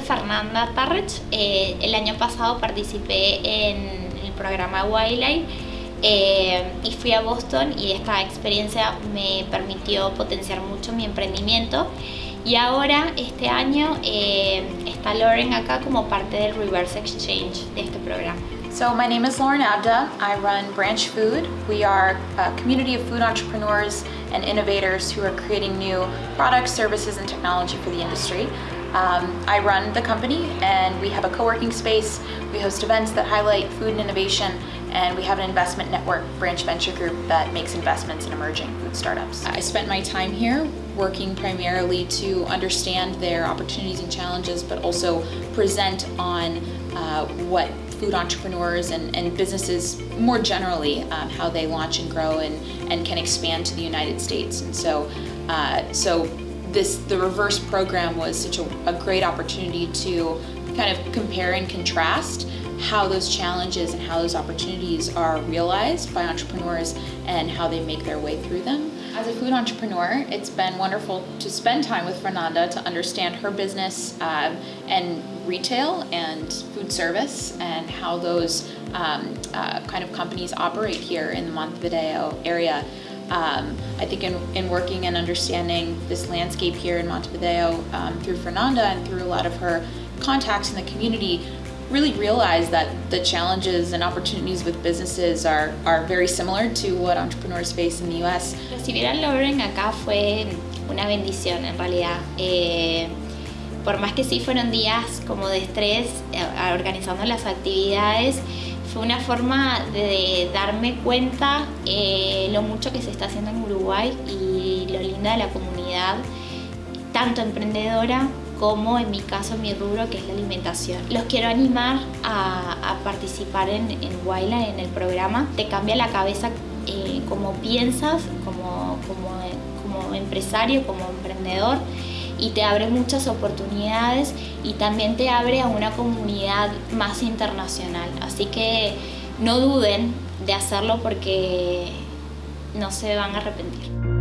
Fernanda Tarrech. Eh, el año pasado participé en el programa Wildlife eh, y fui a Boston y esta experiencia me permitió potenciar mucho mi emprendimiento. Y ahora, este año, eh, está Lauren acá como parte del Reverse Exchange de este programa. So my name is Lauren Abda. I run Branch Food. We are a community of food entrepreneurs and innovators who are creating new products, services, and technology for the industry. Um, I run the company and we have a co-working space. We host events that highlight food and innovation and we have an investment network, Branch Venture Group, that makes investments in emerging food startups. I spent my time here working primarily to understand their opportunities and challenges, but also present on uh, what food entrepreneurs and, and businesses more generally, um, how they launch and grow and, and can expand to the United States. And so, uh, so this the reverse program was such a, a great opportunity to kind of compare and contrast how those challenges and how those opportunities are realized by entrepreneurs and how they make their way through them. As a food entrepreneur, it's been wonderful to spend time with Fernanda to understand her business um, and retail and food service and how those um, uh, kind of companies operate here in the Montevideo area. Um, I think in, in, working and understanding this landscape here in Montevideo um, through Fernanda and through a lot of her contacts in the community, really realized that the challenges and opportunities with businesses are, are very similar to what entrepreneurs face in the US. Recibir a Lauren acá fue una bendición en realidad. Eh, por más que sí fueron días como de estrés eh, organizando las actividades, fue una forma de darme cuenta eh, lo mucho que se está haciendo en Uruguay y lo linda de la comunidad, tanto emprendedora como en mi caso mi rubro que es la alimentación. Los quiero animar a, participar en, en en el programa. Te cambia la cabeza eh, como piensas, como, como, como empresario, como emprendedor y te abre muchas oportunidades y también te abre a una comunidad más internacional. Así que no duden de hacerlo porque no se van a arrepentir.